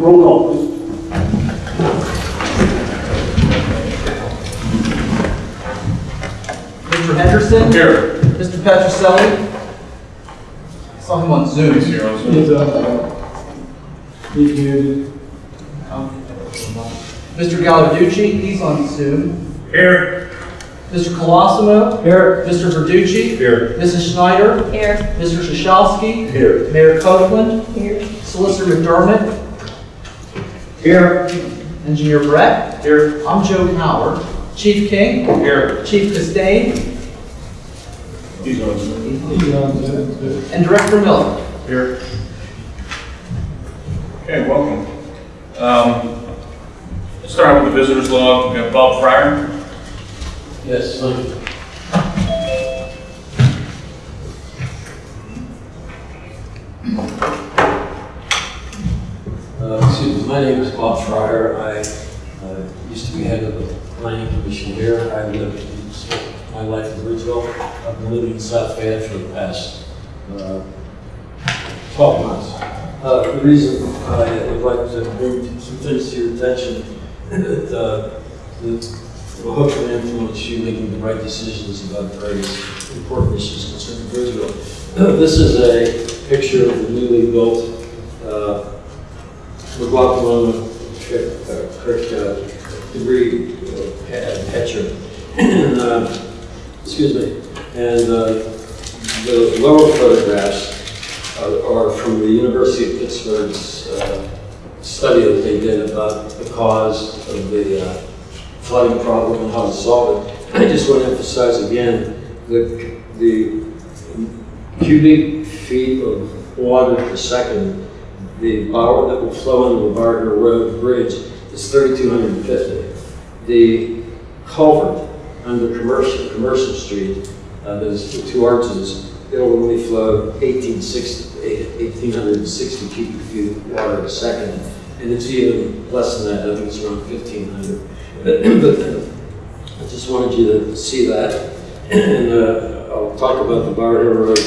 Roll call, please. Mr. Henderson? Here. Mr. Petroselli? I Saw him on Zoom. He's here on Zoom. He's, uh, he's muted. Mr. Gallarducci, he's on Zoom. Here. Mr. Colosimo? Here. Mr. Verducci? Here. Mrs. Schneider? Here. Mr. Shashovsky? Here. Mayor Copeland? Here. Solicitor McDermott? Here. Engineer Brett? Here. I'm Joe Howard. Chief King? Here. Chief Castain? He's on Zoom. He's on And Director Miller. Here. Okay, welcome. Um, Let's start out with the visitors log. We got Bob Fryer. Yes, thank you. Uh, Excuse me, my name is Bob Fryer. I uh, used to be head of the planning commission here. I lived my life in Bridgeville. I've been living in South Fayette for the past uh, 12 months. Uh, The reason I would like to bring some things to your attention that uh, that will hopefully influence you making the right decisions about various important issues concerning Bridgeville. This is a picture of the newly built McLaughlin Creek uh, Creek, uh, debris uh, uh, Excuse me. And uh, the lower photographs uh, are from the University of Pittsburgh's uh, study that they did about the cause of the uh, flooding problem and how to solve it. I just want to emphasize again, the, the cubic feet of water per second, the power that will flow into the Barker Road Bridge is 3,250. The culvert under Commercial, Commercial Street, uh, those two arches, it'll only flow 1860, 1,860 cubic feet of water a second. And it's even less than that, I think it's around 1,500. But uh, I just wanted you to see that. And uh, I'll talk about the Bower Road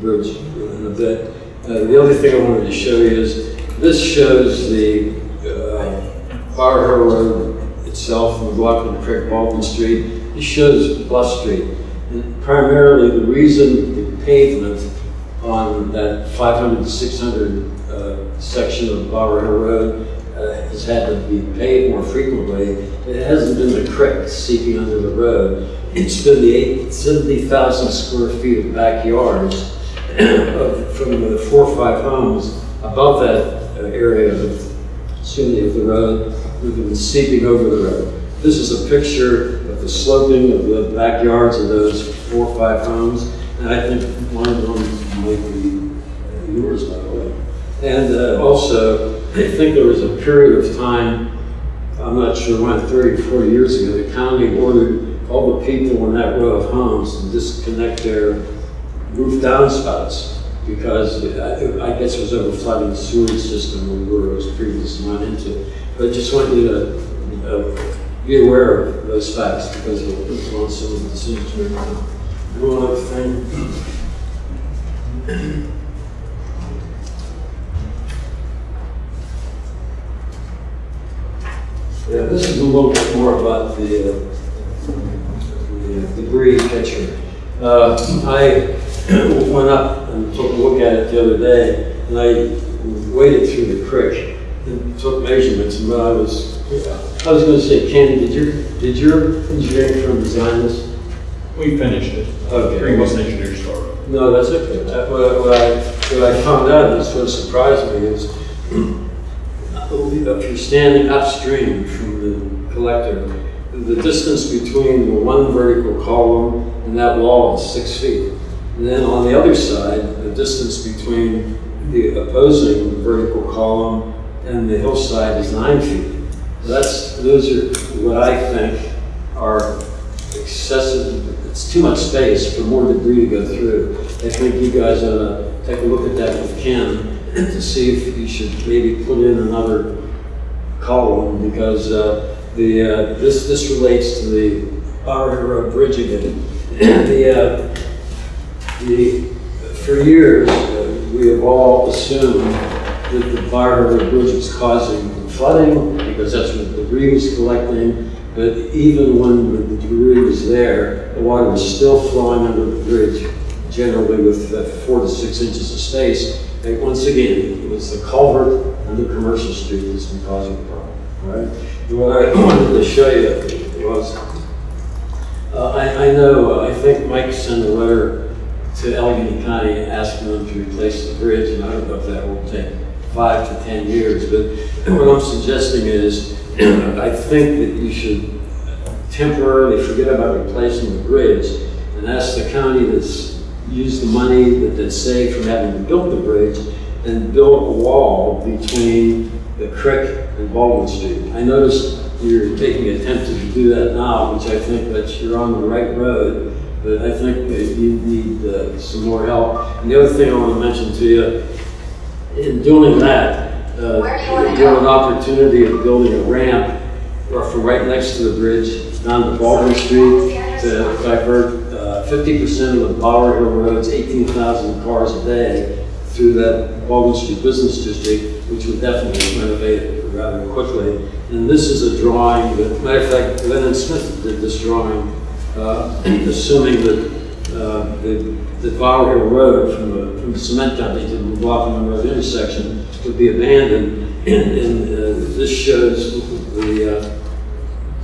Bridge in a bit. Uh, The other thing I wanted to show you is, this shows the uh, Bower Hill Road itself, McLaughlin Creek, Baldwin Street. It shows Bluff Street. And primarily, the reason the pavement on that 500 to 600 uh, section of Bower Hill Road uh, has had to be paved more frequently. It hasn't been the creek seeping under the road. It's been the 70,000 square feet of backyards of- from the four or five homes above that uh, area of, me, of the road, have been seeping over the road. This is a picture of the sloping of the backyards of those four or five homes, and I think one of them might be uh, yours, by the way. And uh, also, I think there was a period of time, I'm not sure when, 30, 40 years ago, the county ordered all the people in that row of homes to disconnect their roof downspouts because uh, I guess it was over flooding the sewage system where it was previously not into. But I just want you to uh, be aware of those facts because it'll influence some of the decisions we're making. One other thing. Yeah, this is a little bit more about the, uh, the debris catcher. Uh, I went up and took a look at it the other day, and I waded through the creek and took measurements, and when I was, I was gonna say, Ken, did your, did your engineering firm design this? We finished it. Okay. Green West Engineer started. No, that's okay. That- What what I, what I found out, that's what surprised me, is if you're standing upstream from the collector, the distance between the one vertical column and that wall is six feet. And then on the other side, the distance between the opposing vertical column and the hillside is nine feet. That's, those are what I think are excessive, it's too much space for more debris to go through. I think you guys ought to take a look at that with Ken to see if you should maybe put in another column because uh, the, uh, this, this relates to the Bower Road Bridge again. The, uh, the, for years, uh, we have all assumed that the Bar Harbor Bridge is causing flooding, because that's what the debris was collecting. But even when the debris was there, the water was still flowing under the bridge, generally with uh, four to six inches of space. And once again, it was the culvert under Commercial Street that's been causing the problem, Right? And What I wanted to show you was, uh, I, I know, uh, I think Mike sent a letter to Allegheny County asking them to replace the bridge, and I don't know if that will take five to 10 years, but what I'm suggesting is, I think that you should temporarily forget about replacing the bridge and ask the county that's used the money that they saved from having to build the bridge and build a wall between the creek and Baldwin Street. I noticed you're taking attempt to do that now, which I think that you're on the right road, but I think that you need uh, some more help. And the other thing I want to mention to you, in doing that, uh, you have an opportunity of building a ramp from right next to the bridge down to Baldwin Street to divert uh, fifty percent of the Bower Hill Road's eighteen thousand cars a day through that Baldwin Street Business District, which would definitely renovate it rather quickly. And this is a drawing that, matter of fact, Lennon Smith did this drawing, uh, assuming that uh, the, the Road from the, from the cement company to the McLaughlin Road intersection would be abandoned. And, and uh, this shows the, uh,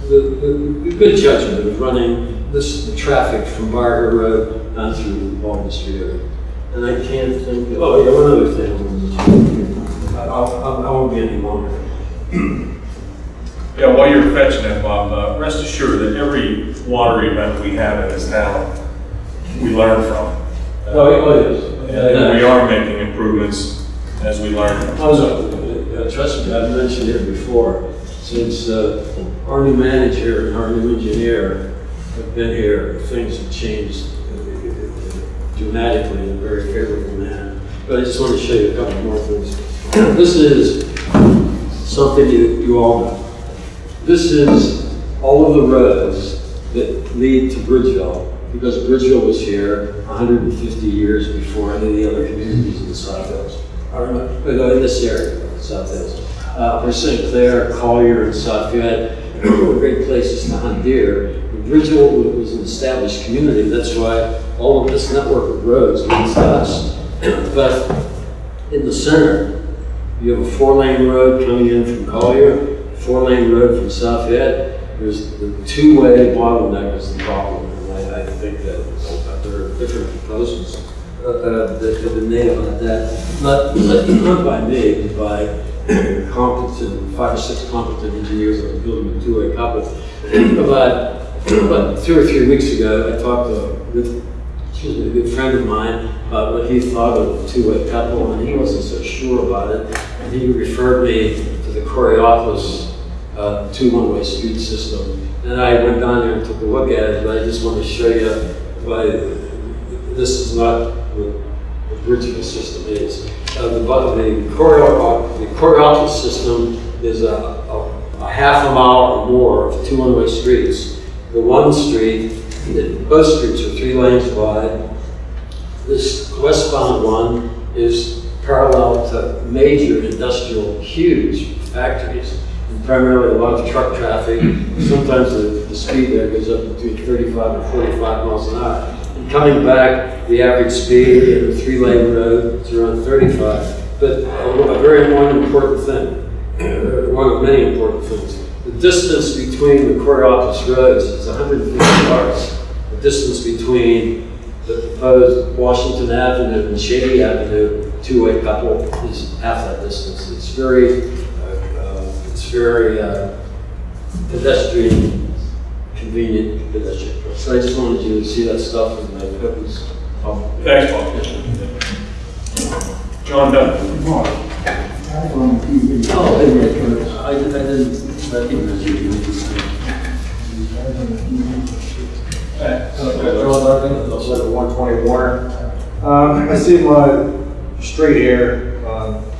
the, the, good judgment of running this the traffic from Barker Road down through the Baldwin Street area. And I can't think, of, oh, yeah, one other thing. I wanted to- I'll, I'll- I won't be any longer. Yeah, while you're fetching that, Bob, uh, rest assured that every water event we have in this town, we learn from. Oh, it was. And we are making improvements as we learn. I was, uh, trust me, I've mentioned it before, since uh, our new manager and our new engineer have been here, things have changed uh, dramatically in a very favorable manner. But I just want to show you a couple more things. This is something you, you all know. This is all of the roads that lead to Bridgeville, because Bridgeville was here 150 years before any of the other communities in the South Hills. I remember, uh, in this area, South Hills. Uh, St. Clair, Collier, and Southfield, were great places to hunt deer. Bridgeville was an established community, that's why all of this network of roads leads to us. But in the center, you have a four-lane road coming in from Collier, four-lane road from South Fayette. There's the two-way bottleneck is the problem, and I, I think that uh, there are different proposals uh, uh, that have been made about that. Not, not by me, but by competent, five or six competent engineers that are building a two-way couple. About, about two or three weeks ago, I talked to, with excuse me, a good friend of mine about what he thought of two-way couple, and he wasn't so sure about it. And he referred me to the Coraopolis uh, two one-way street system. And I went down there and took a look at it, but I just want to show you why this is not what the Bridgeville system is. Uh, the, the Coraopolis, the Coraopolis system is a, a, a half a mile or more of two one-way streets. The one street, the- both streets are three lanes wide. This westbound one is parallel to major industrial, huge factories, primarily a lot of truck traffic. Sometimes the, the speed there goes up between 35 and 45 miles an hour. And coming back, the average speed in a three-lane road is around 35. But a, a very one important thing, one of many important things, the distance between the Coraopolis roads is 150 cars. The distance between the proposed Washington Avenue and Shady Avenue two-way couple is half that distance. It's very, very uh, pedestrian, convenient pedestrian. So I just wanted you to see that stuff and I hope it's helpful. Thanks, Bob. John Dunn. Mark, I on TV. Oh, I didn't, I didn't recognize you. John Larkin, letter one twenty Warner. Um, I see my straight here, um, from this, uh,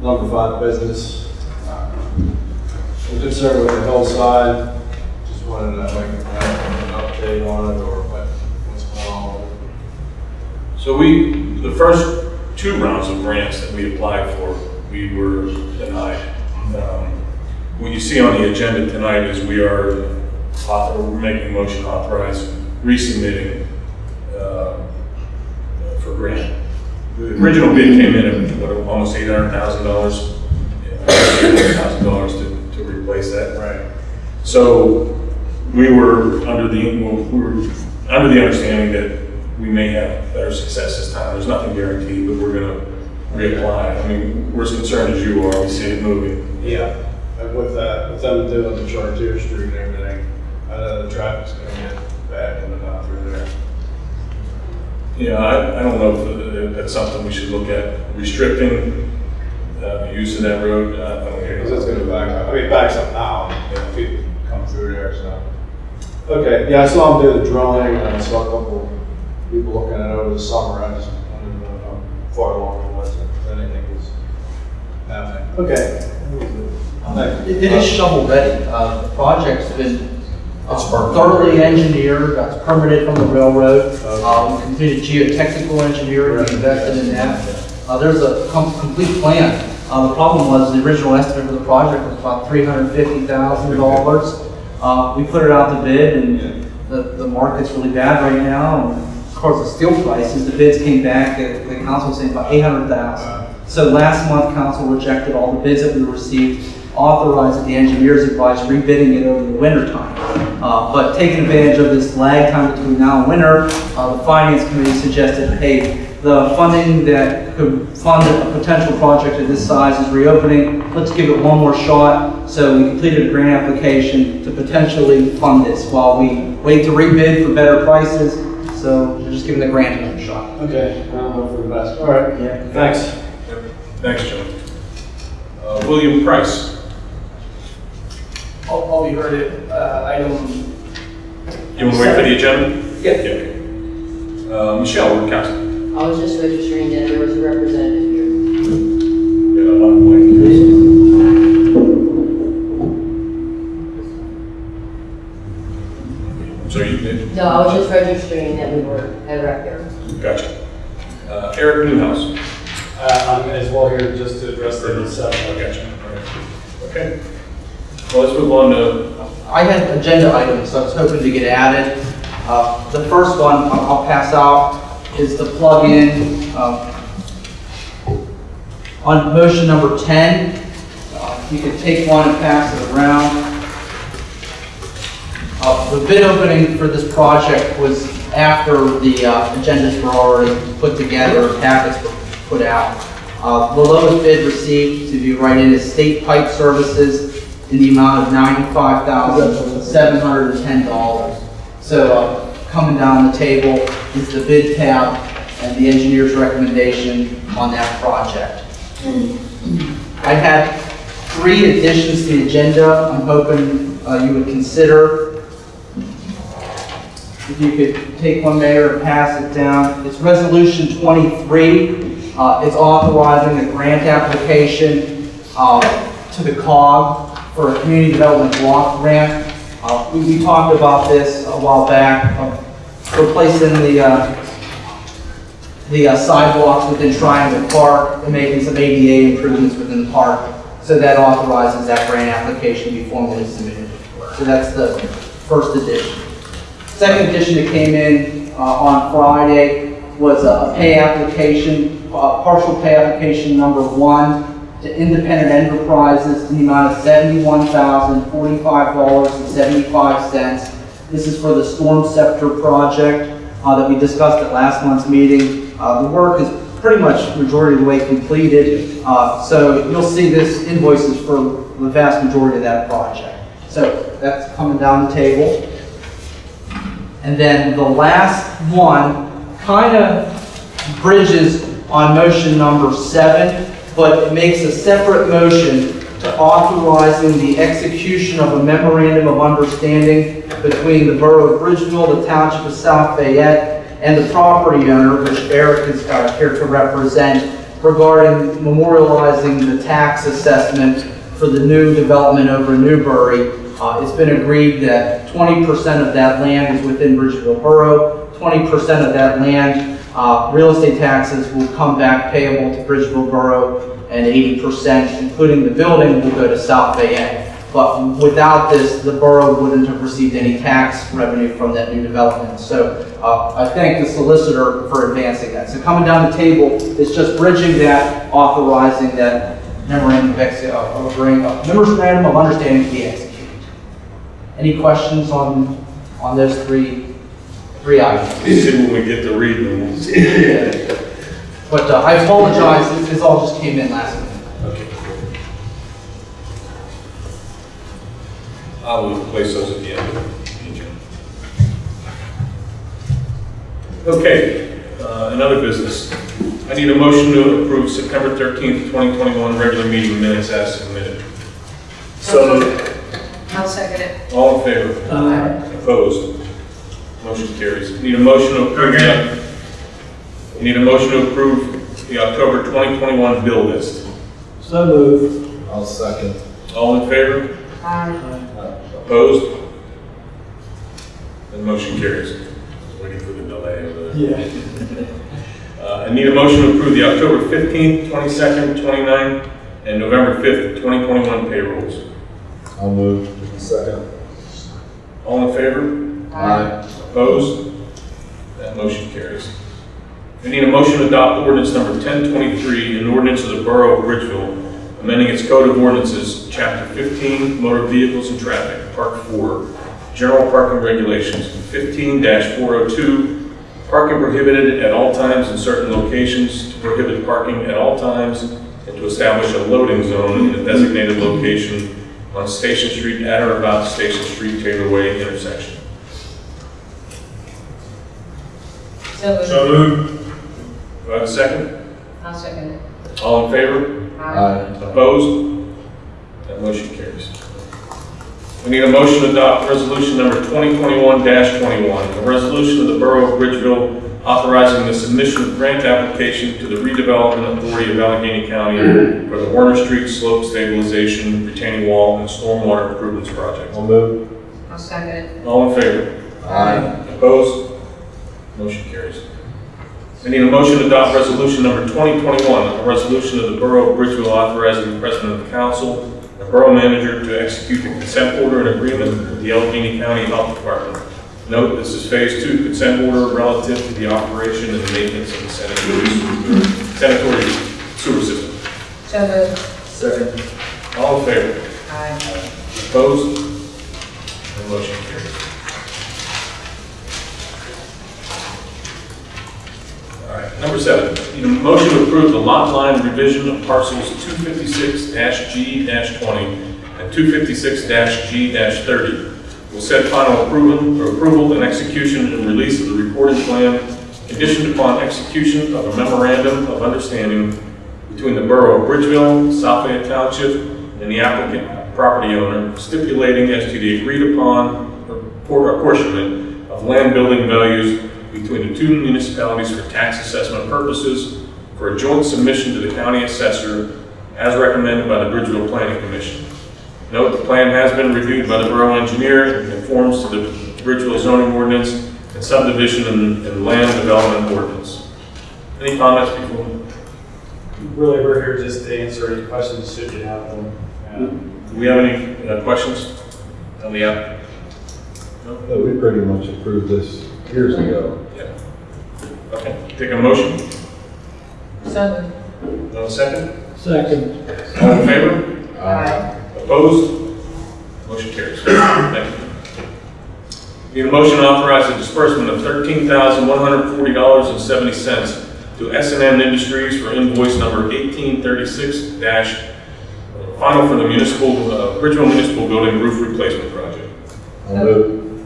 number five business. I'm concerned with the hillside, just wanted to make an update on it or what, what's going on. So we, the first two rounds of grants that we applied for, we were denied. Um, What you see on the agenda tonight is we are, author- making motion to authorize resubmitting uh, for grant. The original bid came in at, what, almost eight hundred thousand dollars? Eight hundred thousand dollars to, to replace that. Right. So we were under the, well, we were under the understanding that we may have better success this time. There's nothing guaranteed, but we're gonna reapply. I mean, we're as concerned as you are. We see it moving. Yeah, and with that, with them doing the Chartier Street and everything, I know the traffic's gonna get bad coming out through there. Yeah, I, I don't know if uh, that's something we should look at, restricting, uh, the use of that road. Uh, I don't hear. Because it's gonna back up, I mean, it backs up now, and people come through there, so. Okay, yeah, I saw them do the drilling, and I saw a couple people looking at it over the summer, I just wanted to know how far along it was, if anything was happening. Okay. Thank. It it is shovel ready. Uh, The project's been perfect. thoroughly engineered, that's permitted from the railroad. We completed geotechnical engineering, we invested in that. Uh, There's a com- complete plan. Uh, The problem was, the original estimate for the project was about $350,000. Uh, We put it out to bid, and the the market's really bad right now. And Of course, the steel prices, the bids came back, the the council was saying about 800,000. So last month, council rejected all the bids that we received, authorized the engineer's advice rebidding it over the winter time. Uh, But taking advantage of this lag time between now and winter, uh, the finance committee suggested, hey, the funding that could fund a potential project of this size is reopening, let's give it one more shot. So we completed a grant application to potentially fund this while we wait to rebid for better prices. So we're just giving the grant another shot. Okay, I'll hope for the best. All right, Yeah. thanks. Thanks, Joe. Uh, William Price. I'll, I'll be heard at, uh, item, You want to wait for the agenda? Yeah. Yeah, okay. Uh, Michelle, Workowski. I was just registering that there was a representative here. Yeah, I'm waiting. So you did, No, I was just registering that we were at rep here. gotcha. Uh, Eric Newhouse. Uh, I'm as well here just to address the seven. Gotcha. All right. Okay. Well, let's move on to, I had agenda items I was hoping to get added. Uh, The first one I'll pass out is the plug-in um, on motion number 10. uh, You can take one and pass it around. Uh, The bid opening for this project was after the uh, agendas were already put together, packets were put out. Uh, The lowest bid received, to be right in, is State Pipe Services in the amount of $95,710. So uh, coming down the table is the bid tab and the engineer's recommendation on that project. I had three additions to the agenda I'm hoping uh, you would consider. If you could take one, Mayor, and pass it down. It's Resolution 23. Uh, It's authorizing a grant application uh, to the COG for a community development block grant. Uh, We we talked about this a while back, uh, replacing the uh, the uh, sidewalks within Triangle Park and making some ADA improvements within the park. So that authorizes that grant application to be formally submitted. So that's the first edition. Second edition that came in uh, on Friday was a pay application, uh, partial pay application number one to Independent Enterprises in the amount of $71,045.75. This is for the Stormceptor project uh, that we discussed at last month's meeting. Uh, The work is pretty much majority of the way completed, Uh, so you'll see this invoices for the vast majority of that project. So that's coming down the table. And then the last one kind of bridges on motion number seven, but it makes a separate motion to authorizing the execution of a memorandum of understanding between the Borough of Bridgeville, the Township of South Fayette, and the property owner, which Eric is uh, here to represent, regarding memorializing the tax assessment for the new development over Newbury. Uh, It's been agreed that 20% of that land is within Bridgeville Borough, 20% of that land uh, real estate taxes will come back payable to Bridgeville Borough, and 80%, including the building, will go to South Fayette. But without this, the borough wouldn't have received any tax revenue from that new development. So uh, I thank the solicitor for advancing that. So coming down the table is just bridging that, authorizing that memorandum of uh, uh, memorandum of understanding to be executed. Any questions on, on those three, three items? See when we get to read them. But uh, I apologize, this- this all just came in last minute. Okay. I will place those at the end of the agenda. Okay, uh, another business. I need a motion to approve September 13th, 2021 regular meeting minutes as submitted. So I'll second it. All in favor? Aye. Opposed? Motion carries. Need a motion to approve, the- need a motion to approve the October 2021 bill list. So moved. I'll second. All in favor? Aye. Opposed? The motion carries. Waiting for the delay of the. Yeah. Uh, I need a motion to approve the October 15th, 22nd, 29th, and November 5th, 2021 payrolls. I'll move. Second. All in favor? Aye. Opposed? That motion carries. We need a motion to adopt ordinance number 1023, an ordinance of the Borough of Bridgeville, amending its code of ordinances, chapter 15, motor vehicles and traffic, part 4, general parking regulations, 15-402, parking prohibited at all times in certain locations, to prohibit parking at all times, and to establish a loading zone in a designated location on Station Street at or about Station Street Taylor Way intersection. So moved. moved. Do I have a second? I'll second it. All in favor? Aye. Opposed? That motion carries. We need a motion to adopt resolution number 2021-21, a resolution of the Borough of Bridgeville authorizing the submission of grant application to the redevelopment authority of Allegheny County for the Warner Street Slope Stabilization, Retaining Wall, and Stormwater Improvements Project. I'll move. I'll second it. All in favor? Aye. Opposed? Motion carries. I need a motion to adopt resolution number 2021, a resolution of the Borough of Bridgeville authorizing the President of the Council, and the Borough Manager to execute the consent order and agreement with the Allegheny County Health Department. Note, this is Phase 2 consent order relative to the operation and maintenance of the sanitary sanitary sewer system. So moved. Second. All in favor? Aye. Opposed? The motion carries. All right, number seven, need a motion to approve the lot line revision of parcels 256-G-20 and 256-G-30. Will set final approval, or approval and execution and release of the recording plan conditioned upon execution of a memorandum of understanding between the Borough of Bridgeville, South Fayette Township, and the applicant property owner stipulating as to the agreed upon apportionment of land building values between the two municipalities for tax assessment purposes for a joint submission to the county assessor as recommended by the Bridgeville Planning Commission. Note, the plan has been reviewed by the borough engineer and conforms to the Bridgeville zoning ordinance and subdivision and and land development ordinance. Any comments before? Really, we're here just to answer any questions should you have them. Um, Do we have any uh, questions on the app? No, we pretty much approved this years ago. Yeah. Okay, take a motion. So. No second? Second. All in favor? Aye. Opposed? Motion carries. Thank you. Need a motion to authorize the disbursement of $13,140.70 to s and N Industries for invoice number 1836 dash, uh, final for the municipal, uh, Bridgeville Municipal Building roof replacement project. I'll move.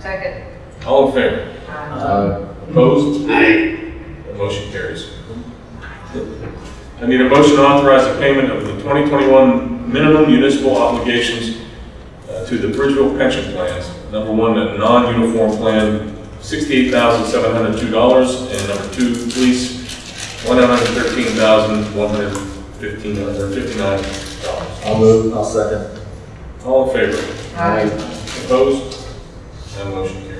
Second. All in favor? Aye. Aye. Opposed? Aye. The motion carries. I need a motion to authorize the payment of the 2021 minimum municipal obligations uh, to the Bridgeville pension plans. Number one, a non-uniform plan, $68,702, and number two, police, $113,159. I'll move. I'll second. All in favor? Aye. Opposed? That motion carries.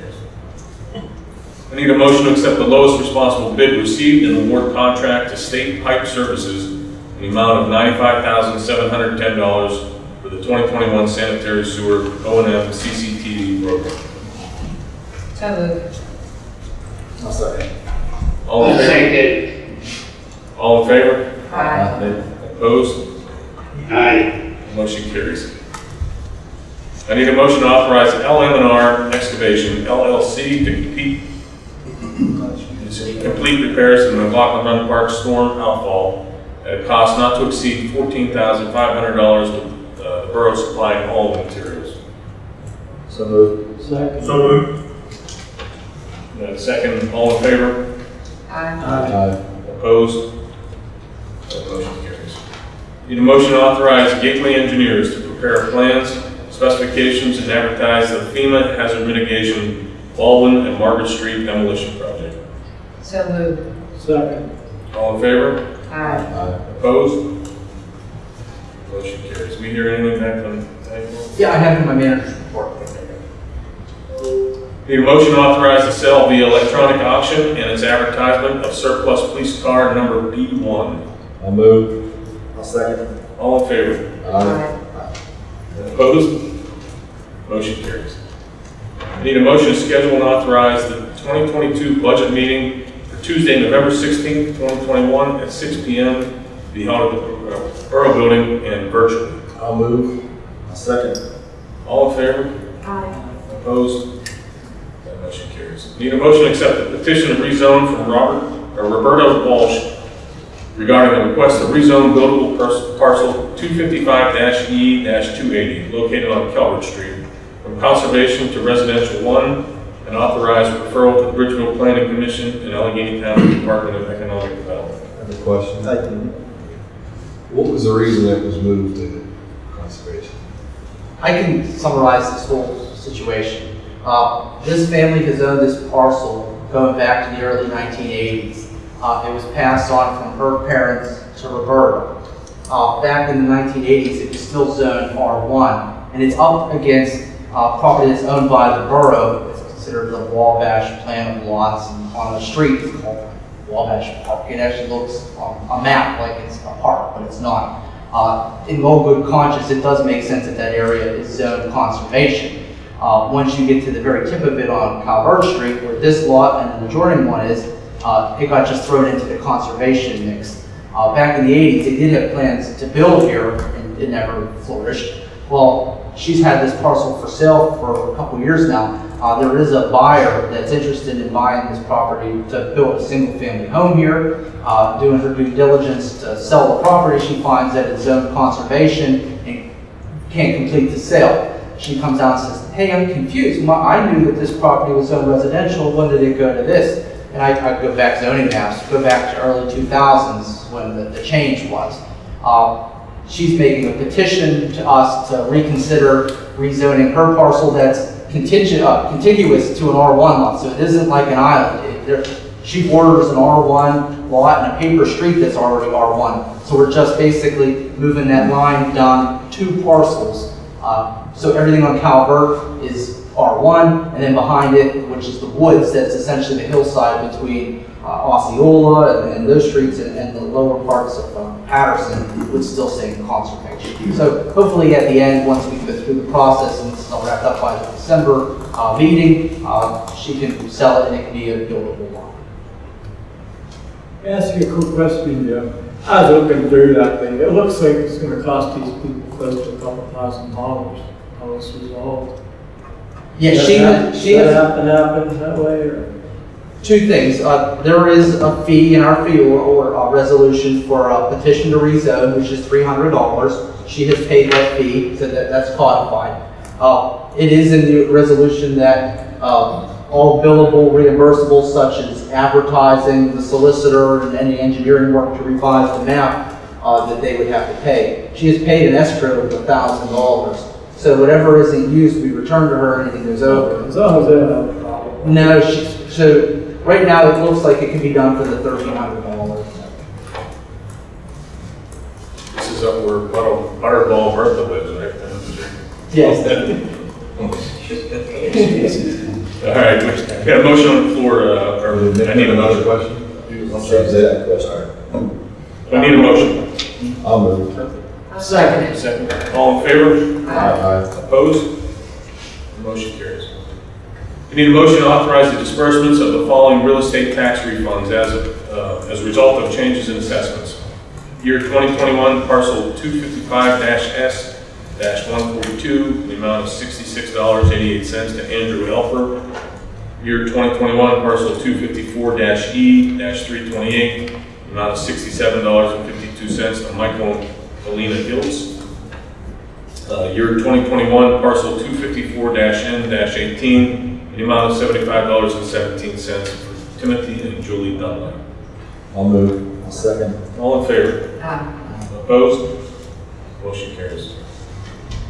I I need a motion to accept the lowest responsible bid received and award contract to State Pipe Services in the amount of $95,710 for the 2021 sanitary sewer O and M CCTV program. So moved. I'll second. All in favor? All in favor? Aye. Opposed? Aye. Motion carries. I need a motion to authorize LM&R Excavation LLC to compete, to complete repairs in the McLaughlin Run Park storm outfall at a cost not to exceed fourteen thousand five hundred dollars with uh, the borough supplying all the materials. So moved. So moved. Uh, Second, all in favor? Aye. Aye. Opposed? That motion carries. Need a motion to authorize Gateway Engineers to prepare plans, specifications, and advertise the FEMA hazard mitigation Baldwin and Margaret Street demolition project. So moved. Second. All in favor? Aye. Aye. Opposed? Motion carries. We hear anything back from anyone? Yeah, I have in my manager's report. Need a motion to authorize the sale via electronic auction and its advertisement of surplus police car number B1. I'll move. I'll second. All in favor? Aye. Opposed? Motion carries. I Need a motion to schedule and authorize the 2022 budget meeting for Tuesday, November 16th, 2021 at 6 PM be held at the uh, Borough Building and virtually. I'll move. I'll second. All in favor? Aye. Opposed? That motion carries. Need a motion to accept the petition to rezone from Robert, or Roberta Walsh regarding the request to rezone buildable parcel 255-E-280 located on Calvert Street from conservation to residential one and authorize referral to the Bridgeville Planning Commission and Allegheny County Department of Economic Development. I have a question. Thank you. What was the reason it was moved to conservation? I can summarize this whole situation. Uh, This family has owned this parcel going back to the early 1980s. Uh, It was passed on from her parents to Roberta. Uh, Back in the 1980s, it was still zoned R1, and it's up against uh, property that's owned by the borough. Considered the Wabash plan of lots on the street. Called Wabash Park. It actually looks on a map like it's a park, but it's not. Uh, In all good conscience, it does make sense that that area is zoned conservation. Uh, Once you get to the very tip of it on Calvert Street, where this lot and the adjoining one is, uh, it got just thrown into the conservation mix. Uh, Back in the 80s, they did have plans to build here, and it never flourished. Well, she's had this parcel for sale for a couple years now. Uh, There is a buyer that's interested in buying this property to build a single-family home here. Uh, Doing her due diligence to sell the property, she finds that it's zoned conservation and can't complete the sale. She comes out and says, hey, I'm confused. My- I knew that this property was zoned residential. When did it go to this? And I, I go back zoning maps, go back to early 2000s when the, the change was. Uh, She's making a petition to us to reconsider rezoning her parcel that's contingent, uh, contiguous to an R1 lot. So it isn't like an island. It- She borders an R1 lot and a paper street that's already R1. So we're just basically moving that line down two parcels. Uh, So everything on Calvert is R1, and then behind it, which is the woods, that's essentially the hillside between uh, Osceola and- and those streets and and the lower parts of uh, Patterson would still say in conservation. So hopefully at the end, once we go through the process and this is all wrapped up by the December uh, meeting, uh, she can sell it and it can be a buildable lot. Ask you a quick question, Joe. I was looking through that thing. It looks like it's gonna cost these people close to a couple thousand dollars, how it's resolved. Yeah, Does she, that- she Does has. that happen, happen that way, or? Two things. Uh, There is a fee in our fee or- or resolution for a petition to rezone, which is $300. She has paid that fee, so that that's codified. Uh, It is in the resolution that um, all billable reimbursables such as advertising, the solicitor, and any engineering work to revise the map, uh, that they would have to pay. She has paid an escrow of $1,000. So whatever isn't used, we return to her, anything goes over. As long as they don't have a problem. No, she, so, right now, it looks like it can be done for the thirteen hundred dollars. This is up where Butter- Butterball Bertha lives, right? Yes. All right, we got a motion on the floor, uh, or I need a another motion. question? I'm say that question. I need a motion. I'll move. Second. Second. All in favor? Aye. Opposed? Motion carries. We need a motion to authorize the disbursements of the following real estate tax refunds as, uh, as a result of changes in assessments. Year 2021 parcel 255-S-142, the amount of $66.88 to Andrew Elfer. Year 2021 parcel 254-E-328, the amount of $67.52 to Michael and Alina Hills. Uh, Year 2021, parcel 254-N-18, the amount of $75.17 for Timothy and Julie Dunlap. I'll move. Second. All in favor? Aye. Opposed? Motion carries.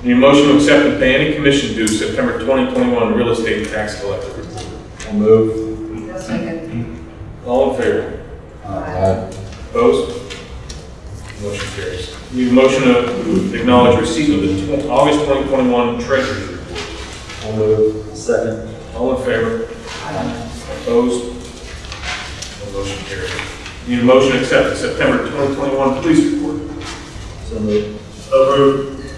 Need a motion to accept and pay any commission due September 2021 real estate tax collector report. I'll move. Second. All in favor? Aye. Opposed? Motion carries. Need a motion to acknowledge receipt of the August 2021 treasurer's report. I'll move. Second. All in favor? Opposed? No motion carried. Need a motion to accept the September 2021 police report. So move. So moved.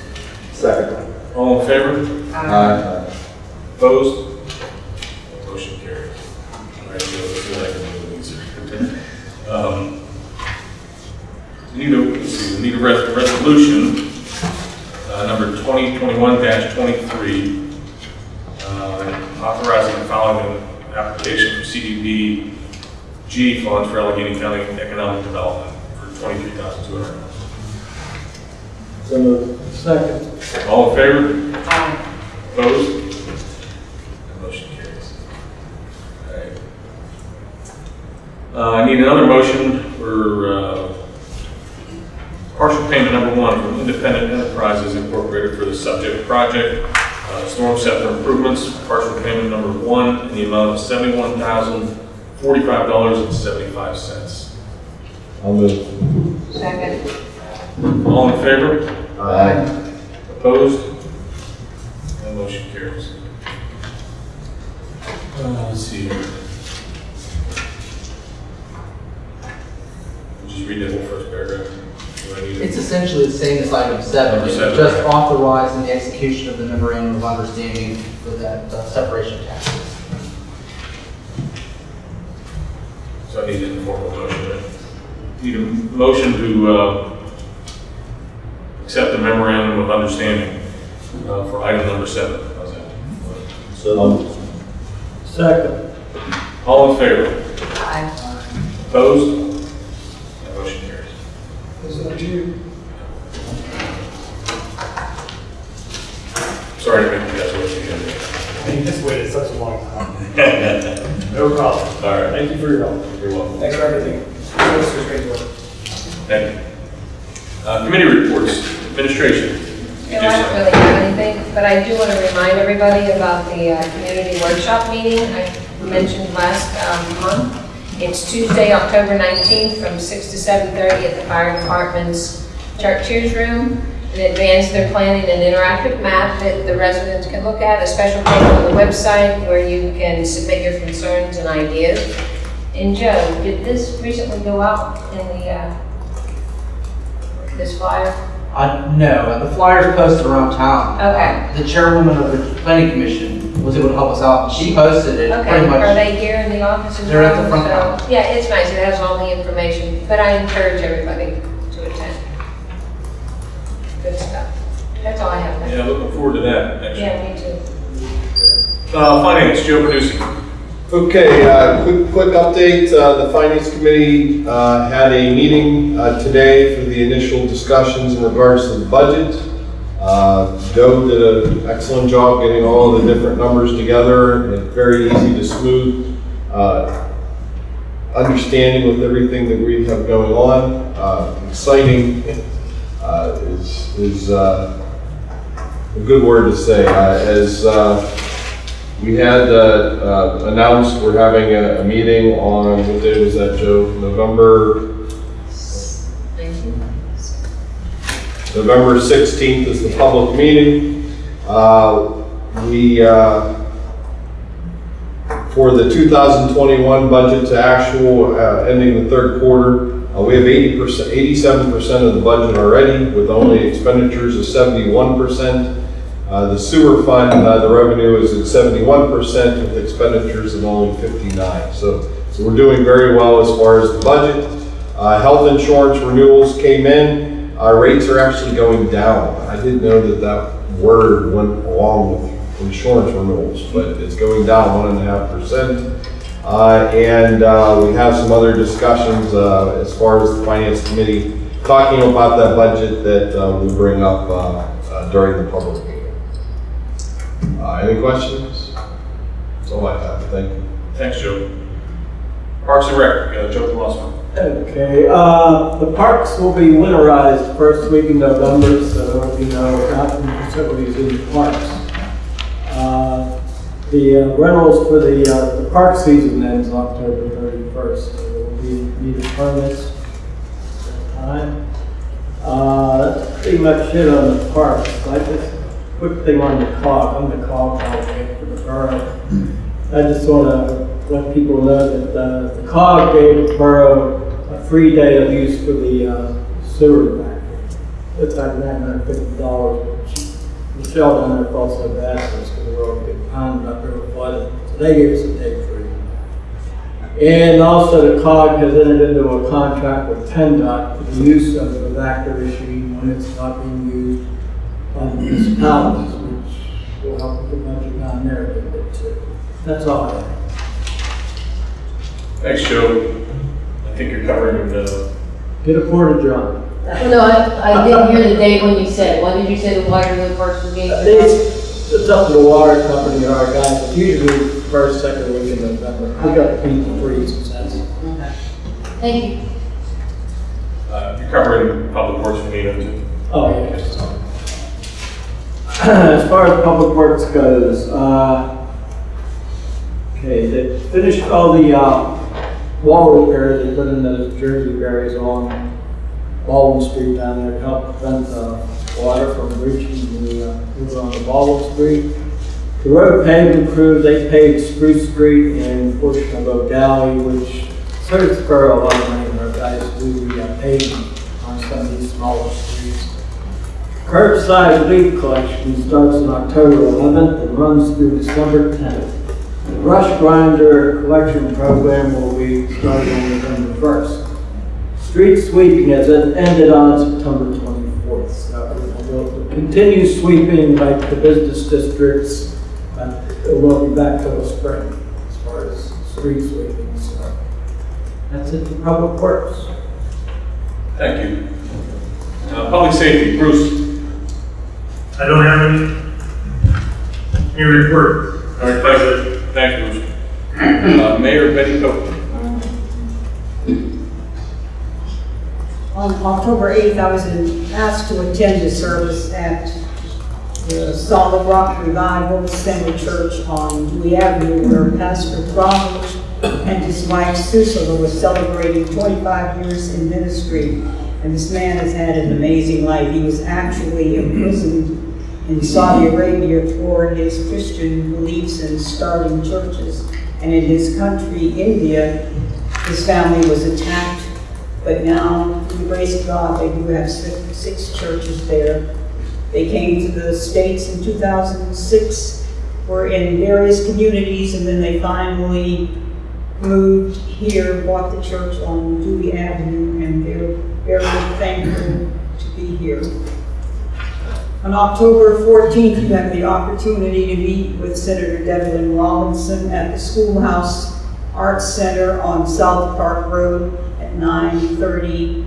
Second. All in favor? Aye. Opposed? Motion carried. All right, so let's see what I can do these. Um, we Need a, let's see, we need a res- resolution, uh, number 2021-23, uh, authorizing the following application from CDBG funds for Allegheny County Economic Development for 23,200. So move. Second. All in favor? Aye. Opposed? Motion carries. Alright. Uh, I need another motion for, uh, partial payment number one from Independent Enterprises Incorporated for the subject project, Stormceptor improvements, partial payment number one in the amount of seventy-one thousand, forty-five dollars and seventy-five cents. I'll move. Second. All in favor? Aye. Opposed? That motion carries. Uh, let's see. Just read the whole first paragraph. Do I need it? It's essentially the same as item seven, Number it's seven, just right. authorizing the execution of the memorandum of understanding for that uh, separation of taxes. So I need an informal motion, right? Need a motion to, uh, accept the memorandum of understanding, uh, for item number seven. How's that? So. Second. All in favor? Aye. Opposed? That motion carries. Sorry to make you guys wait again. I mean, this waited such a long time. No problem. All right, Thank you for your help. you're welcome. Thanks for everything. This was great work. Thank you. Uh, Committee reports, administration. No, I don't really have anything, but I do want to remind everybody about the uh, community workshop meeting I mentioned last um, month. It's Tuesday, October 19th, from 6 to 7:30 at the fire department's Church's Room. In advance, they're planning an interactive map that the residents can look at, a special page on the website where you can submit your concerns and ideas. And Joe, did this recently go out in the, uh, this flyer? Uh, no, the flyers posted around town. Okay. The chairwoman of the planning commission was able to help us out, she posted it Okay, pretty are they here in the office? They're at the front So. Yeah, it's nice, it has all the information, but I encourage everybody all I have. Yeah, looking forward to that, actually. Yeah, me too. Uh, Finance, Joe Producing. Okay, uh, quick, quick update. Uh, The Finance Committee uh, had a meeting uh, today for the initial discussions in regards to the budget. Uh, Joe did an excellent job getting all the different numbers together. It's very easy to smooth uh, understanding with everything that we have going on. Uh, Exciting uh, is, is uh, a good word to say. Uh, As uh, we had uh, announced, we're having a, a meeting on, what day was that, Joe? November. November 16th is the public meeting. We, for the 2021 budget to actual, uh, ending the third quarter, uh, we have 80%, 87% of the budget already, with only expenditures of 71%. Uh, The sewer fund, uh, the revenue is at 71% with expenditures of only 59. So, so we're doing very well as far as the budget. Uh, Health insurance renewals came in, our rates are actually going down. I didn't know that that word went along with insurance renewals, but it's going down one and a half percent. Uh, And uh, we have some other discussions uh, as far as the finance committee talking about that budget that uh, we bring up uh, uh, during the public meeting. Uh, Any questions? That's all I have, thank you. Thanks, Joe. Parks and Rec, uh, Joe Colosimo. Okay, uh, the parks will be winterized first week in November, so there will be no outdoor facilities in the parks. Uh, The uh, rentals for the, uh, the park season ends October thirty-first, so there will be needed permits at that time. Uh, that's pretty much it on the parks. I just, quick thing on the cog, I'm the cog advocate for the borough. I just want to let people know that uh, the COG gave the borough a free day of use for the uh, sewer back. It's like nine hundred fifty dollars. which Michelle down there felt so bad for us because we were all getting pounded up there with flooding. So they gave us a day free. And also the COG has entered into a contract with PennDOT for the use of the machine when it's not being used by the municipalities, which will help with the budget down there a little bit too. That's all I have. Thanks, Joe. I think you're covering the, Get a porta john. Oh, No, I, I didn't hear the date when you said, it. when did you say the Waterloo Parks was being? It's, it's up to the water company, or our guys, it's usually first, second week in November. We got the heat and freeze, that's. Okay. Thank you. uh, you're covering Public Works for Nino too. Oh, yeah. As far as public works goes, uh, okay, they finished all the, uh, wall repairs, they put in those Jersey barriers on Baldwin Street down there, to help prevent, uh, water from reaching the, uh, on the Baldwin Street. The road paving crew, they paved Spruce Street and portion of O'Dally, which serves for a lot of money, our guys do the uh, paving on some of these smaller streets. Curbside leaf collection starts on October 11th and runs through December 10th. The brush grinder collection program will be starting on November 1st. Street sweeping has ended on September 24th, so we'll continue sweeping like the business districts, it will be back till the spring as far as street sweeping, so. That's it for public works. Thank you. Uh, Public Safety, Bruce. I don't have any, any report. All right, thank you. Thank you, Bruce. Uh, Mayor Betty Copeland. On October 8th, I was in- asked to attend a service at the Solid Rock Revival Center Church on Dewey Avenue where Pastor Crowell and his wife Susana were celebrating 25 years in ministry. And this man has had an amazing life. He was actually imprisoned in Saudi Arabia for his Christian beliefs and starting churches. And in his country, India, his family was attacked but now, through the grace of God, they do have six, six churches there. They came to the States in 2006, were in various communities, and then they finally moved here, bought the church on Dewey Avenue, and they're very thankful to be here. On October 14th, you have the opportunity to meet with Senator Devlin Robinson at the Schoolhouse Arts Center on South Park Road at 9:30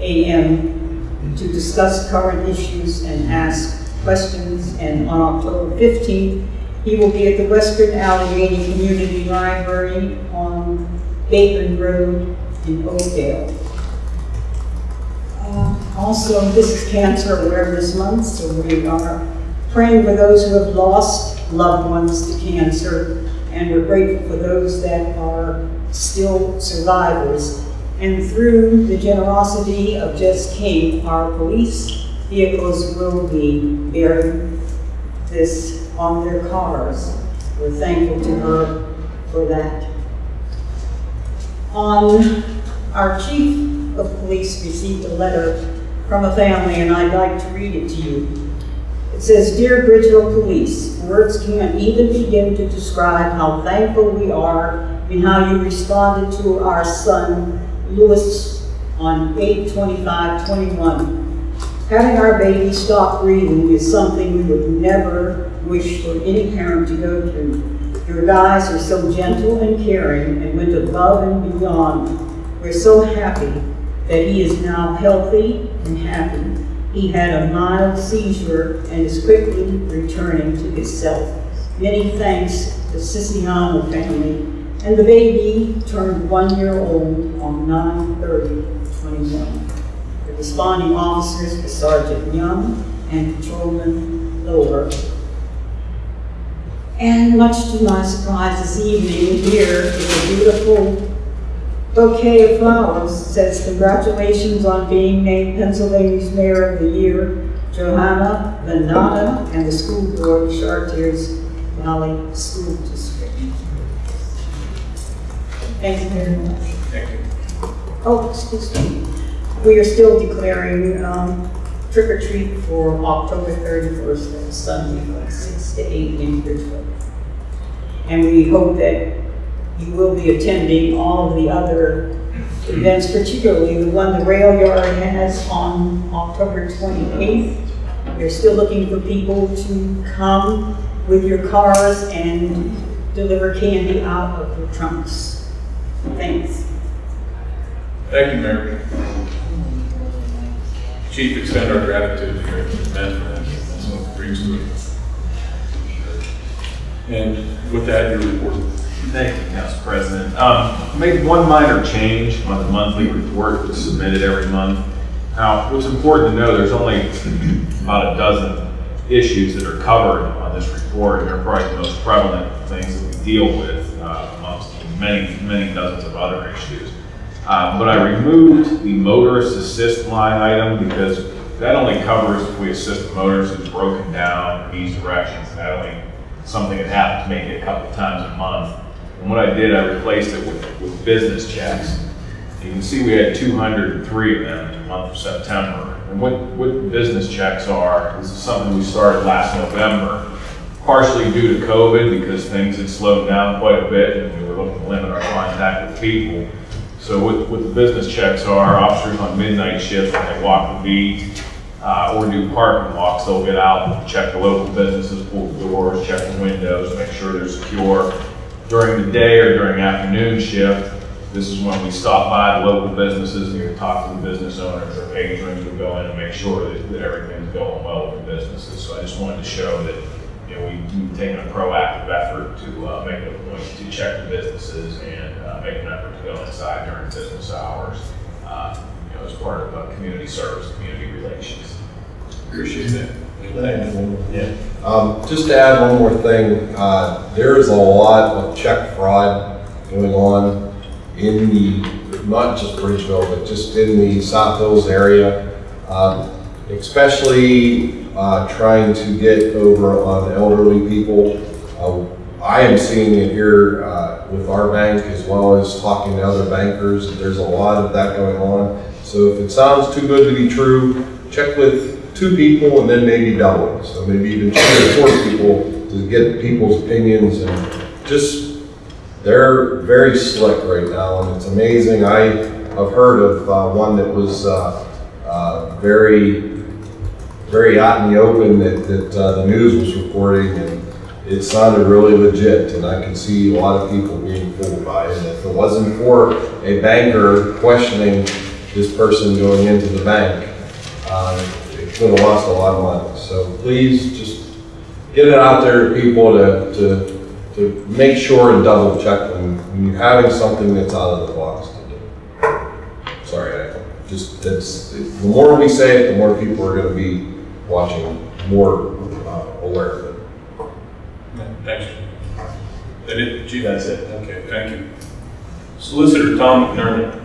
a.m. to discuss current issues and ask questions. And on October 15th, he will be at the Western Allegheny Community Library on Bateman Road in Oakdale. Also, this is Cancer Awareness Month, so we are praying for those who have lost loved ones to cancer, and we're grateful for those that are still survivors. And through the generosity of Jess King, our police vehicles will be bearing this on their cars. We're thankful to her for that. On, our chief of police received a letter from a family, and I'd like to read it to you. It says, Dear Bridgeville Police, words can't even begin to describe how thankful we are and how you responded to our son, Louis, on 8/25/21. Having our baby stop breathing is something we would never wish for any parent to go through. Your guys are so gentle and caring and went above and beyond. We're so happy that he is now healthy and happy. He had a mild seizure and is quickly returning to his self. Many thanks to Siciliano family. And the baby turned one year old on 9/30/21. The responding officers were Sergeant Young and Patrolman Lower. And much to my surprise this evening, here is a beautiful bouquet of flowers. Says congratulations on being named Pennsylvania's Mayor of the Year, Johanna Venata and the school board of Chartiers Valley School District. Thank you very much. Thank you. Oh, excuse me. We are still declaring um, trick or treat for October 31st, that's Sunday, from 6 to 8 in Bridgeville. And we hope that you will be attending all of the other events, particularly the one the rail yard has on October 28th. We're still looking for people to come with your cars and deliver candy out of your trunks. Thanks. Thank you, Mayor. Chief, extend our gratitude to your men for. And with that, your report. Thank you, Council President. Um, Made one minor change on the monthly report that's submitted every month. Now, what's important to know, there's only about a dozen issues that are covered on this report, and they're probably the most prevalent things that we deal with uh, amongst many, many dozens of other issues. Uh, But I removed the motorist assist line item because that only covers if we assist a motorist who's broken down, needs directions, that only something that happens maybe a couple times a month. And what I did, I replaced it with, with business checks. You can see we had 203 of them in the month of September. And what, what business checks are, this is something we started last November, partially due to COVID because things had slowed down quite a bit and we were looking to limit our contact with people. So what, what the business checks are, officers on midnight shifts when they walk the beat, uh, or do parking walks, they'll get out, check the local businesses, pull the doors, check the windows, make sure they're secure. During the day or during afternoon shift, this is when we stop by the local businesses, and talk to the business owners or patrons, we go in and make sure that, that everything's going well with the businesses. So I just wanted to show that, you know, we, we've taken a proactive effort to, uh, make a point to check the businesses and, uh, make an effort to go inside during business hours, uh, you know, as part of, uh, community service, community relations. Appreciate that. Yeah. Um, just to add one more thing, uh, there is a lot of check fraud going on in the, not just Bridgeville, but just in the South Hills area. Um, especially, uh, trying to get over on elderly people. Uh, I am seeing it here, uh, with our bank as well as talking to other bankers. There's a lot of that going on. So if it sounds too good to be true, check with two people and then maybe double it. So maybe even two or four people to get people's opinions and just, they're very slick right now and it's amazing. I, I've heard of uh, one that was uh, uh, very, very out in the open that, that uh, the news was reporting and it sounded really legit and I can see a lot of people being fooled by it. And if it wasn't for a banker questioning this person going into the bank, could have lost a lot of money. So please just get it out there to people to, to, to make sure and double check when, when you're having something that's out of the box to do. Sorry, I just, that's, the more we say it, the more people are gonna be watching, more uh, aware of it. Thanks. That it? That's it. Okay, thank you. Solicitor Tom McNerney.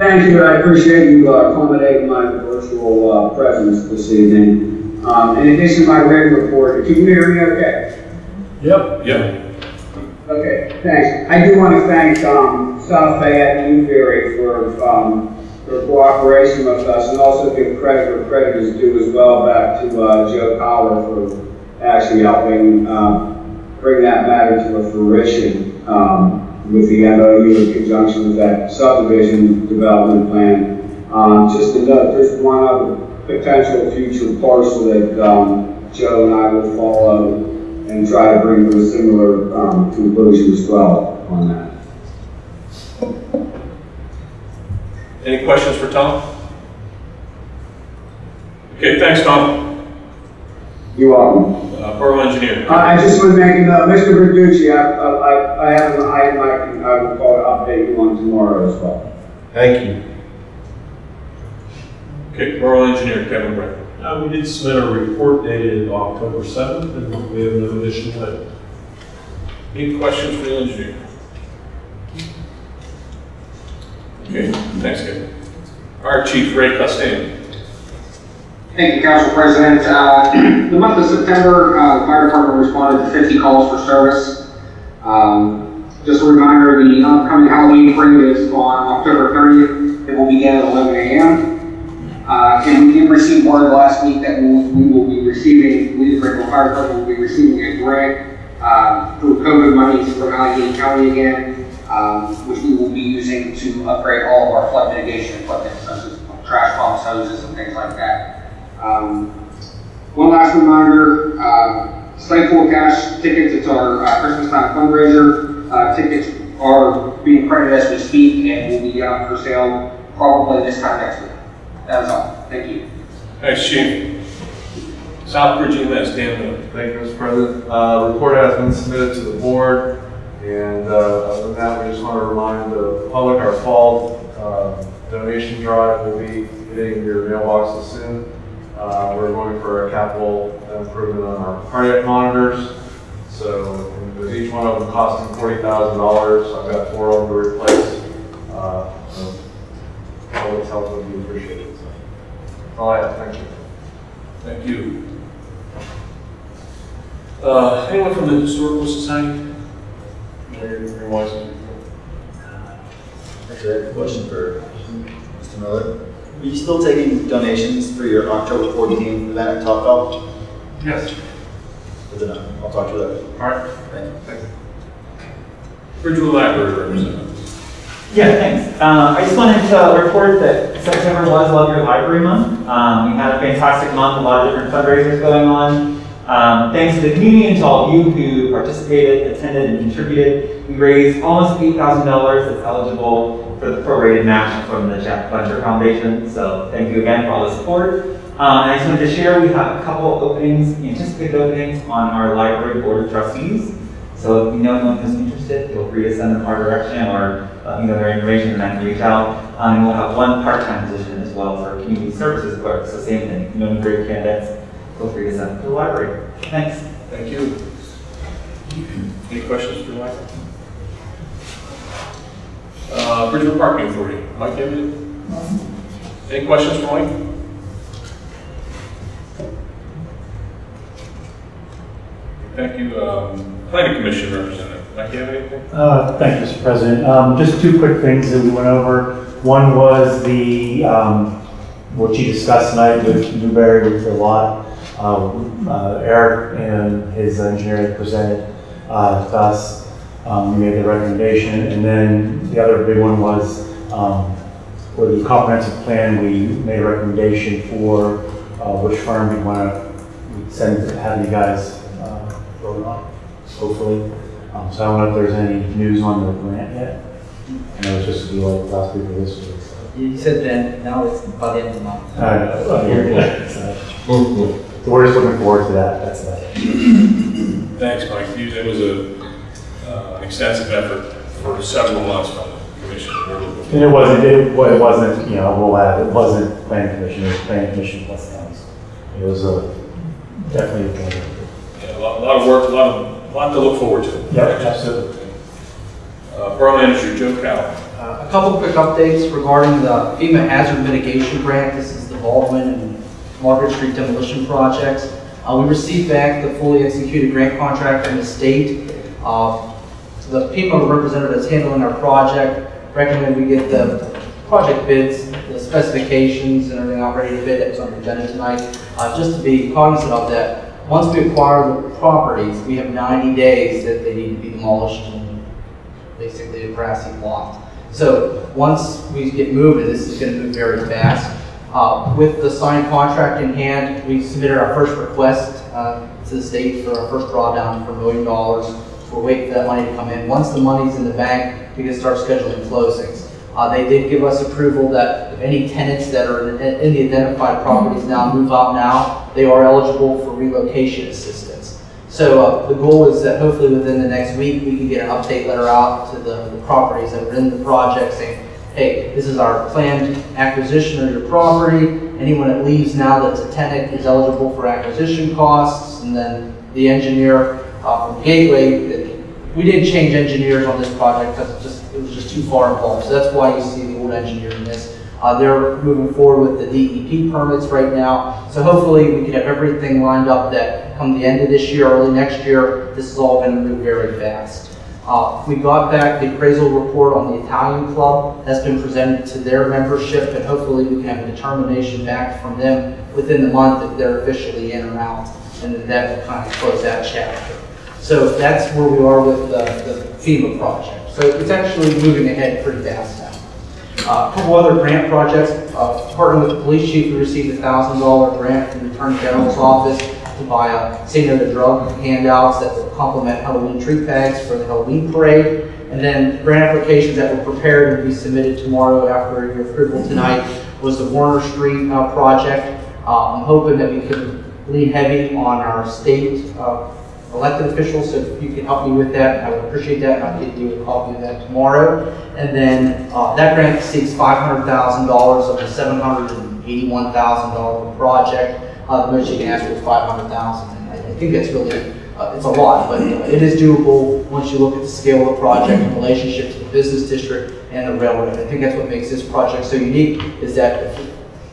Thank you, I appreciate you uh, accommodating my virtual uh, presence this evening. Um, In addition to my written report, can you hear me okay? Yep. Yep. Okay, thanks. I do want to thank, um, South Fayette and Newbury for, um, their cooperation with us and also give credit where credit is due as well back to, uh, Joe Powell for actually helping, um, bring that matter to a fruition, um, with the MOU in conjunction with that subdivision development plan. Um, just to note, there's one other potential future parcel that, um, Joe and I will follow and try to bring to a similar, um, conclusion as well on that. Any questions for Tom? Okay, thanks, Tom. You're welcome. Uh, Borough Engineer. I, I just want to make a Mr. Verducci, I, I, I have an item I can, I will call to update you on tomorrow as well. Thank you. Okay, Borough Engineer Kevin Brett. Uh, we did submit a report dated October seventh, and we have no additional items. Any questions for the engineer? Okay, thanks, Kevin. Our Chief Ray Costello. Thank you, Council President. Uh, The month of September, uh, the fire department responded to 50 calls for service. Um, Just a reminder, the upcoming Halloween parade is on October 30th. It will begin at 11 a.m. Uh, And we did receive word last week that we we will be receiving, we, the Fire Department will be receiving a grant uh, through COVID money from Allegheny County again, um, which we will be using to upgrade all of our flood mitigation equipment, such as trash pumps, hoses, and things like that. Um, One last reminder, uh, Slate Full Cash tickets, it's our uh, Christmas time fundraiser. Uh, Tickets are being printed as we speak and will be out for sale probably this time next week. That is all. Thank you. Thanks, Chief. Southbridge EMS, Dan Miller. Thank you, Mr. President. Uh, report has been submitted to the board, and, uh, other than that, we just want to remind the public our fall, uh, donation drive will be hitting your mailboxes soon. Uh, we're going for a capital improvement on our cardiac monitors. So, with each one of them costing forty thousand dollars, I've got four of them to replace. Uh, so public's help would be appreciated, so. That's all I have, thank you. Thank you. Uh, anyone from the Historical Society? Mayor Mayor Wise? Actually, I have a question for Mr. Miller. Are you still taking donations for your October 14th event at Top Golf? Yes. Good enough. I'll talk to you later. All right. Thank you. Bridgeville Library representative. Yeah, thanks. Uh, I just wanted to report that September was Love Your Library Month. Um, we had a fantastic month, a lot of different fundraisers going on. Um, thanks to the community and to all of you who participated, attended, and contributed. We raised almost $8,000 that's eligible for the prorated match from the Jack Fletcher Foundation. So thank you again for all the support. Um, I just wanted to share, we have a couple openings, anticipated openings on our library board of trustees. So if you know anyone who's interested, feel free to send them our direction or let me know their information and I can reach out. Um, and we'll have one part-time position as well for community services clerk, so same thing. If you know any great candidates, feel free to send them to the library. Thanks. Thank you. Any questions for Mike? Uh, Bridgeville Parking Authority, Mike, you have any? Any questions for Mike? Thank you, um, Planning Commission representative, Mike, have anything? Uh, Thank you, Mr. President. Um, Just two quick things that we went over. One was the, um, what you discussed tonight with Newbury with the lot. Um, uh, Eric and his engineer presented uh, to us. Um, We made the recommendation. And then the other big one was um, for the comprehensive plan, we made a recommendation for uh, which firm we want to send, have you guys uh, vote on, hopefully. Um, so I don't know if there's any news on the grant yet. I know it's just to be like last week or this week. You said then, now it's by the end of the month. I know, I. So so we're just looking forward to that, that's it. Thanks, Mike. It was a, uh, an extensive effort for several months by the commission. And it wasn't, it wa- it wasn't, you know, we'll add, it wasn't planning commission, it was planning commission plus towns. It was a, definitely a good. Yeah, a lot, a lot of work, a lot of, a lot to look forward to. Yeah, absolutely. Uh, Borough Manager Joe Cal. Uh, A couple quick updates regarding the FEMA hazard mitigation grant. This is the Baldwin and Margaret Street demolition projects. Uh, We received back the fully executed grant contract from the state. Uh, the FEMA representative that's handling our project recommended we get the project bids, the specifications and everything out ready to bid that's on the agenda tonight, uh, just to be cognizant of that. Once we acquire the properties, we have 90 days that they need to be demolished and basically a grassy plot. So once we get moving, this is going to move very fast. Uh, With the signed contract in hand, we submitted our first request uh, to the state for our first drawdown for a million dollars. We're waiting for that money to come in. Once the money's in the bank, we can start scheduling closings. Uh, They did give us approval that if any tenants that are in in the identified properties now move out now, they are eligible for relocation assistance. So uh, the goal is that hopefully within the next week, we can get an update letter out to the the properties that are in the project saying, hey, this is our planned acquisition of your property. Anyone that leaves now that's a tenant is eligible for acquisition costs. And then the engineer uh, from Gateway, we didn't change engineers on this project because it just, it was just too far involved. So that's why you see the old engineer in this. Uh, They're moving forward with the DEP permits right now. So hopefully we can have everything lined up that come the end of this year, early next year, this is all going to move very fast. Uh, We got back the appraisal report on the Italian club. That's been presented to their membership, and hopefully we can have a determination back from them within the month if they're officially in or out. And that will kind of close that chapter. So that's where we are with the the FEMA project. So it's actually moving ahead pretty fast now. Uh, A couple other grant projects, uh, partnering with the police chief, we received a thousand dollar grant from the Attorney General's office to buy a Say No to Drug handouts that will complement Halloween tree tags for the Halloween parade. And then grant applications that were prepared and be submitted tomorrow after your approval tonight was the Warner Street uh, project. Uh, I'm hoping that we can lean heavy on our state uh, elected officials, so if you can help me with that, I would appreciate that, I'll get you a copy of that tomorrow. And then, uh, that grant thousand dollars of thousand dollar project. Uh, the most you can ask for is five hundred thousand, and I I think that's really, uh, it's a lot, but it is doable once you look at the scale of the project in relationship to the business district and the railroad. I think that's what makes this project so unique, is that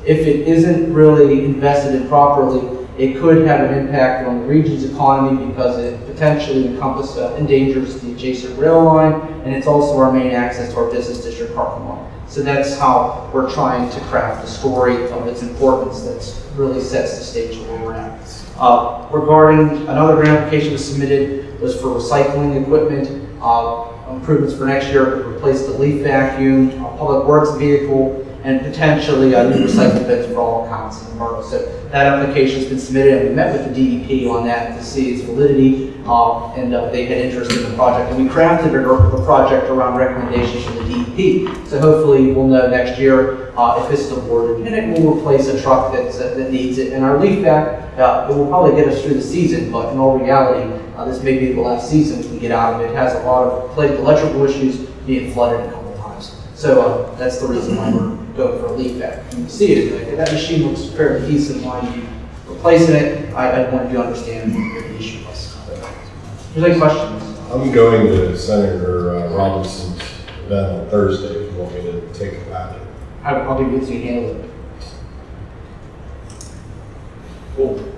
if it isn't really invested in properly, it could have an impact on the region's economy because it potentially encompass, uh, endangers the adjacent rail line, and it's also our main access to our business district parking lot. So that's how we're trying to craft the story of its importance that really sets the stage where we're at. Uh, Regarding, another grant application was submitted, was for recycling equipment, uh, improvements for next year, replace the leaf vacuum, a public works vehicle, and potentially a new recycling bins for all accounts in the borough. So that application's been submitted, and we met with the DEP on that to see its validity, uh, and uh, they had interest in the project. And we crafted a, a project around recommendations from the DEP. So hopefully, we'll know next year uh, if this is awarded, and it will replace a truck that's, uh, that needs it. And our leaf vac, uh, it will probably get us through the season, but in all reality, uh, this may be the last season we get out of it. It has a lot of electrical issues, being flooded a couple times. So that's the reason why we're going for a leaf vac. You can see it, like, that machine looks fairly decent, why you replacing it, I, I want you to understand what the issue was. There's any questions? I'm going to Senator uh, Robinson's event on Thursday, if you want me to take it back. How, how big is you handle it? Cool.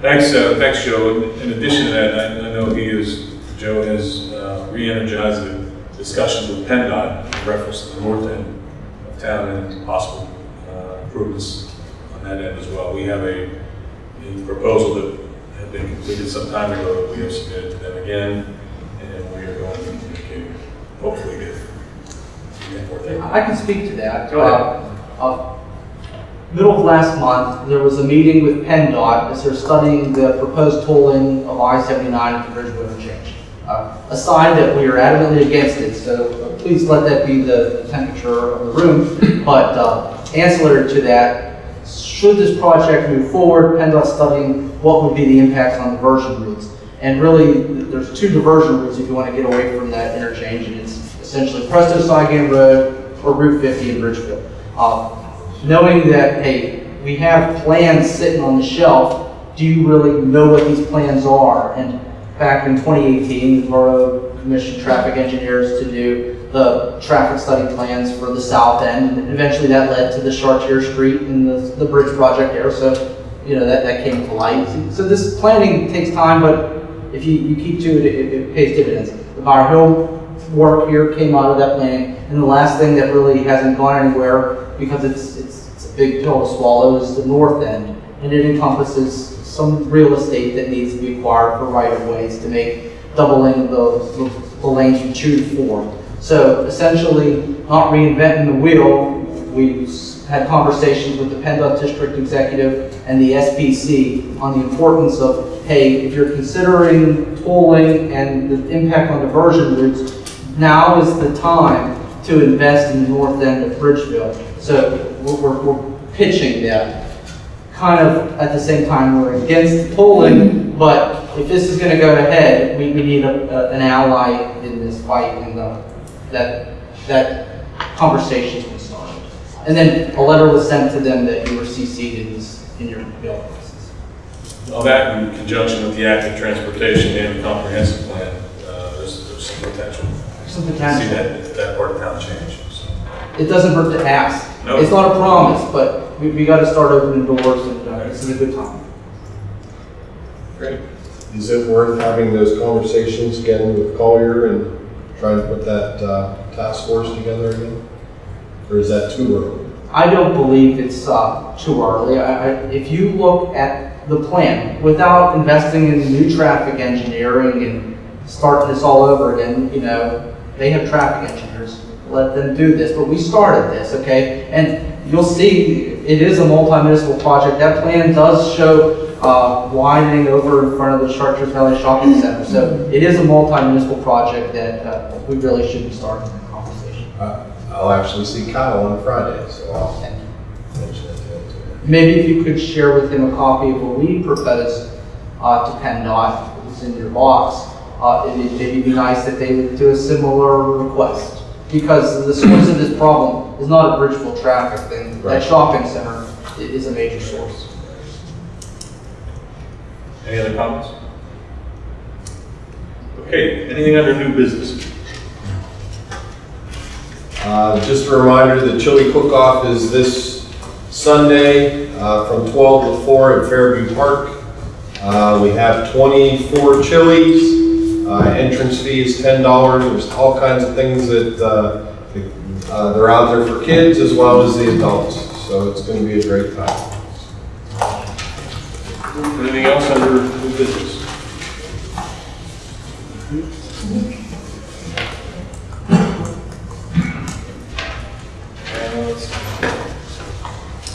Thanks, uh, thanks, Joe. In- In addition to that, I, I know he is, Joe has uh, re-energized the discussions with PennDOT in reference to the north end of town and possible uh, improvements on that end as well. We have a, a proposal that had been completed some time ago that we have submitted to them again, and we are going to communicate, hopefully get. get more things. I can speak to that. Go ahead. Uh, uh, Middle of last month, there was a meeting with PennDOT as they're studying the proposed tolling of I-79 at the Bridgeville interchange. Uh, A sign that we are adamantly against it, so please let that be the temperature of the room. But uh, ancillary to that, should this project move forward, PennDOT studying what would be the impacts on diversion routes. And really, there's two diversion routes if you want to get away from that interchange, and it's essentially Presto Sygan Road or Route 50 in Bridgeville. Uh, knowing that, hey, we have plans sitting on the shelf, do you really know what these plans are? And back in 2018, the borough commissioned traffic engineers to do the traffic study plans for the south end, and eventually that led to the Chartier Street and the, the bridge project there, so, you know, that, that came to light. So this planning takes time, but if you, you keep to it, it, it pays dividends. The Bower Hill work here came out of that planning. And the last thing that really hasn't gone anywhere, because it's, it's, it's a big pill to swallow, is the north end. And it encompasses some real estate that needs to be acquired for right-of-ways to make doubling the, the lanes from two to four. So essentially, not reinventing the wheel, we had conversations with the PennDOT District Executive and the SPC on the importance of, hey, if you're considering tolling and the impact on diversion routes, now is the time to invest in the north end of Bridgeville. So we're, we're, pitching that. Kind of at the same time, we're against tolling, but if this is gonna go ahead, we, we need a, a- an ally in this fight and uh, that, that conversation's been started. And then a letter was sent to them that you were CC'd in this, in your bill. process. All that in conjunction with the active transportation and the comprehensive plan, uh, there's, there's some potential. Some potential. See that, that part of town change, so. It doesn't hurt to ask. No. It's not a promise, but we, we gotta start opening doors and uh, this is a good time. Great. Is it worth having those conversations again with Collier and trying to put that uh, task force together again? Or is that too early? I don't believe it's uh, too early. I, I, if you look at the plan, without investing in new traffic engineering and starting this all over again, you know, they have traffic engineers. Let them do this. But we started this, okay? And you'll see it is a multi-municipal project. That plan does show uh, widening over in front of the Chartiers Valley Shopping Center. So it is a multi-municipal project that uh, we really should be starting the conversation. Uh, I'll actually see Kyle on Friday, so I'll mention it to him. Maybe if you could share with him a copy of what we propose uh, to PennDOT, it's in your box. Uh, it'd maybe be nice that they would do a similar request. Because the source of this problem is not a Bridgeville traffic thing. Right. That shopping center is a major source. Any other comments? Okay, anything under new business? Uh, Just a reminder, the chili cook-off is this Sunday uh, from 12 to 4 at Fairview Park. Uh, We have 24 chilies. Uh, Entrance fee is $10. There's all kinds of things that, uh, uh, they're out there for kids as well as the adults. So it's going to be a great time. Anything else under new business?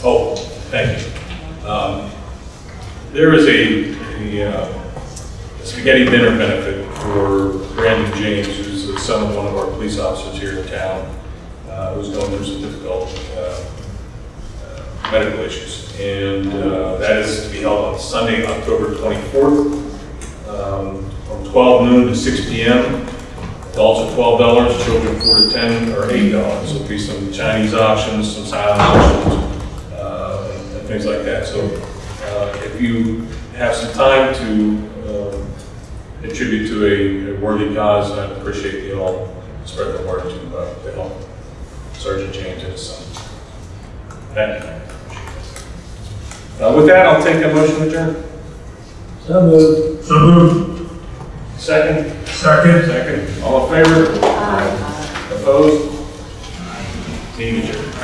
Oh, thank you. Um, There is a, a uh, spaghetti dinner benefit for Brandon James, who's the son of one of our police officers here in town, uh, who's going through some difficult uh, uh, medical issues. And uh, that is to be held on Sunday, October 24th, um, from 12 noon to 6 p.m. Adults are $12, children 4 to 10 are $8. So There'll be some Chinese options, some silent options, uh, and things like that. So uh, if you have some time to um, contribute to a- a worthy cause, I'd appreciate you all spread the word to uh, to help Sergeant James and his son. Thank you. Uh, With that, I'll take a motion to adjourn. So moved. So moved. Second? Second. Second. All in favor? Opposed? Meeting adjourned.